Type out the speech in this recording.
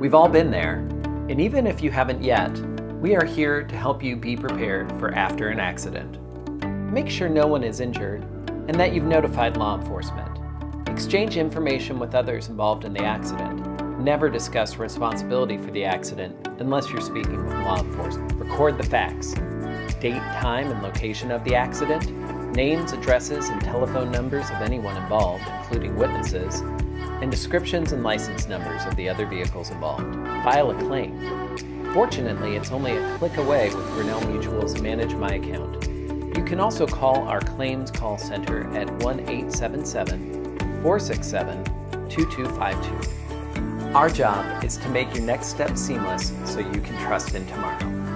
We've all been there, and even if you haven't yet, we are here to help you be prepared for after an accident. Make sure no one is injured and that you've notified law enforcement. Exchange information with others involved in the accident. Never discuss responsibility for the accident unless you're speaking with law enforcement. Record the facts. Date, time, and location of the accident, names, addresses, and telephone numbers of anyone involved, including witnesses, and descriptions and license numbers of the other vehicles involved. File a claim. Fortunately, it's only a click away with Grinnell Mutual's Manage My Account. You can also call our claims call center at 1-877-467-2252. Our job is to make your next step seamless so you can trust in tomorrow.